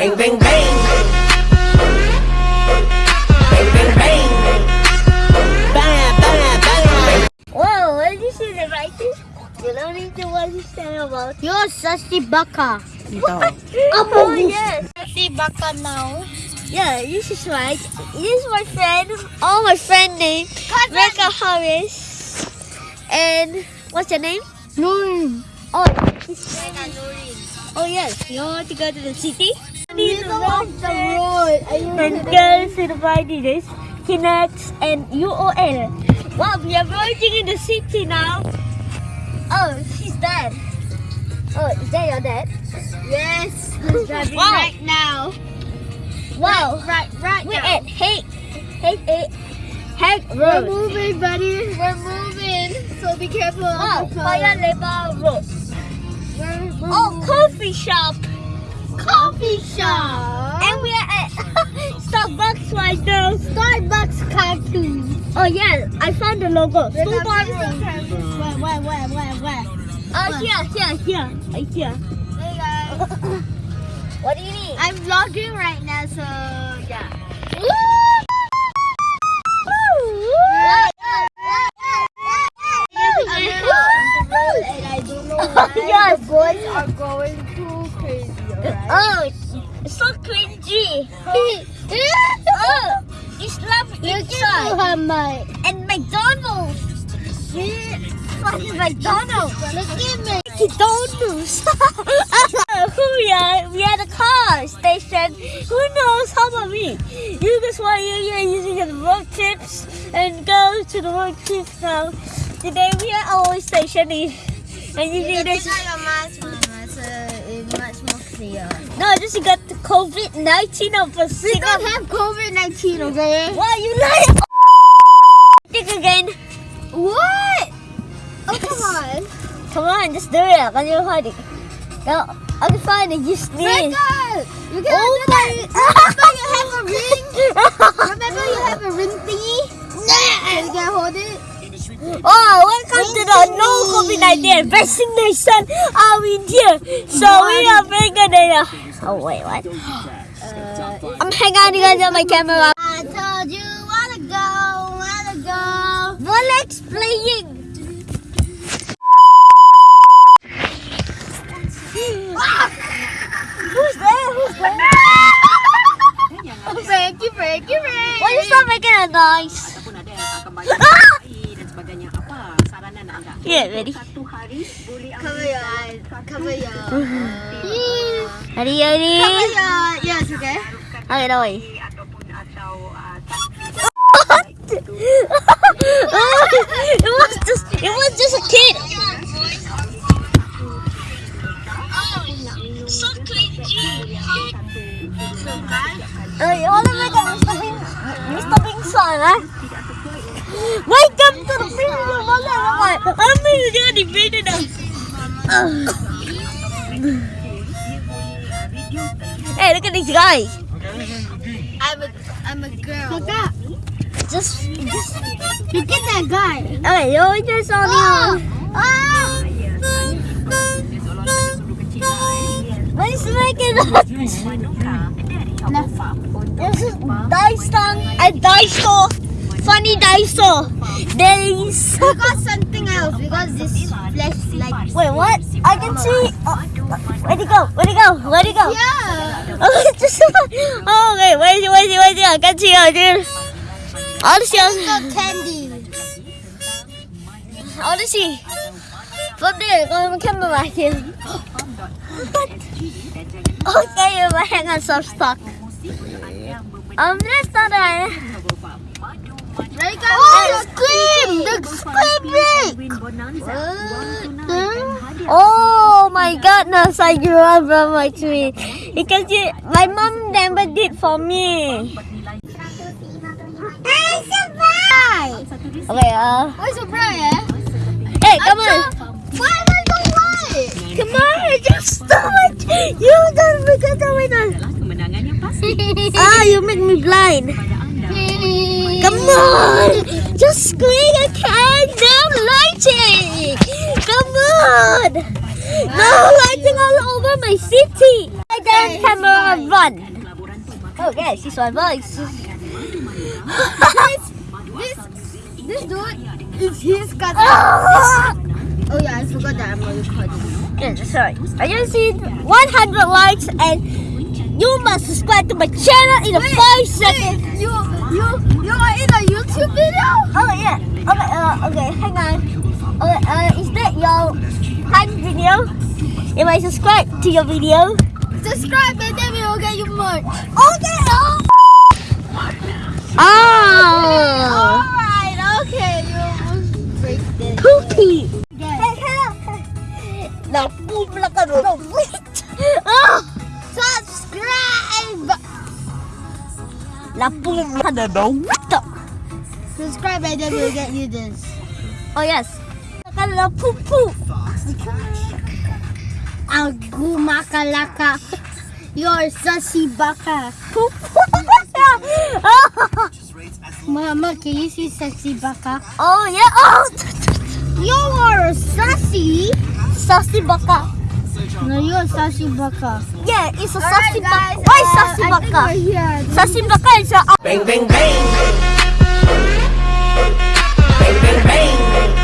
Bang, bang, bang. Bang, bang, bang. Bang, bang, bang. Whoa, what did you say the writing? You don't need to what you say about. You're Sassy Baka. Oh, oh yes. Sassy Baka now. Yeah, this is right. This is my friend. Oh, my friend name. Rebecca Harris. And what's your name? Noon. Oh, his name is- Oh, yes. You want to go to the city? The road. and girls party this Kinex and UOL. Wow, we are merging in the city now. Oh, she's dead. Oh, is that your dad? Yes. He's driving Wow. right now. Wow. Right, right We're now. at Hague, Hague, Hague, Hague We're moving, buddy. We're moving. So be careful. Wow, of the Paya car. Lebar Road. Oh, coffee shop. Coffee shop. And we are at Starbucks right now. Starbucks cartoon. Oh yeah, I found the logo. Not Starbucks. Where, where, where, where, where? Oh, here, here, here, right here. Hey guys. What do you need? I'm vlogging right now, so yeah. And I don't know why Yes. the boys are going too crazy, alright? Oh, so cringy. oh, it's love inside. Muhammad. And McDonald's. Fucking McDonald's. Look at me. McDonald's. Who we are? We are the car station. Who knows? How about me? You guys why you are using the road trips and go to the road trips now. Today we are always stationing and using this. Clear. No, just you got the COVID 19 of a We single. don't have COVID-19, okay? Why you lie? Think again. What? Oh, come on. Come on, just do it. Can you hide it? No, I'm fine. You sneeze. Oh Michael! You can Oh do that. Remember you have a ring? Remember you have a ring thingy? Nah. You can hold it? Oh, welcome to the no COVID-19 vaccination. Are we here? So we are making a. Oh wait, what? Uh, I'm hanging on, you guys on my camera. I told you wanna go, wanna go. Rolex playing. Who's there? Who's there? Frankie, Frankie, Frankie. Why you stop making a noise? sebagainya apa saranan anda Yeah, ready? satu hari boleh Cover your eyes. Cover your. Ready, ready? Cover your. Yes, okay. Okay, ataupun atau uh, it was just it was just a kid. So cringy. Hey, all of it, Mr. Bing, Mr. Bingson, huh? Welcome Hey, look at this guy. I'm a, I'm a girl. Look up. Just, just. Look at that guy. Okay, you just on you. Oh. Making that? This is Dyson and Daiso. Funny Daiso. Days. We got something else. We got this flashlight. Wait, what? I can see. Oh, where'd it go? Where'd it go? Where'd it go? Yeah. Oh, just, oh, okay. Wait, wait, wait, wait. I can see it. I want to see. We got candy. I want to see. From there, go on camera here. Okay, my hang on some stock. Um, let's start that. Ready, guys? Oh, scream! The screaming! Oh my goodness, I grew up from my tree. Because you, my mom never did for me. Hey, surprise! Okay, uh, Why surprise, eh? hey, come on. Why am I? Come on, just stop it. You don't away now. kemenangan Ah, you make me blind. On, just scream. I can't. No lighting. Come on. No, lighting all over my city. Lay down, camera, run. Oh, yeah, she's my voice. This, this dude is his cousin. Ah! Oh yeah, I forgot that I'm recording. Yeah, sorry. I just need 100 likes and you must subscribe to my channel in a 5 seconds. Wait, you, you, are in a YouTube video? Oh yeah. Okay. Uh, okay. Hang on. Okay. Uh, is that your hand video? If I subscribe to your video. Subscribe and then we will get you merch. Okay. Oh. Ah. Alright, okay, you almost break this. Cookie. Napum ka na rin. Subscribe and then we'll get you this. Oh yes. Nakala pupu. Agumakalaka. You're sussy baka. Pupu. Mama, can you see sexy baka? oh yeah. Oh. You're sussy. Sassy baka. No, you're sassy baka. Yeah, it's a sassy right, baka. Why uh, sassy baka? Sassy baka is a... Bang, bang, bang. Bang, bang, bang.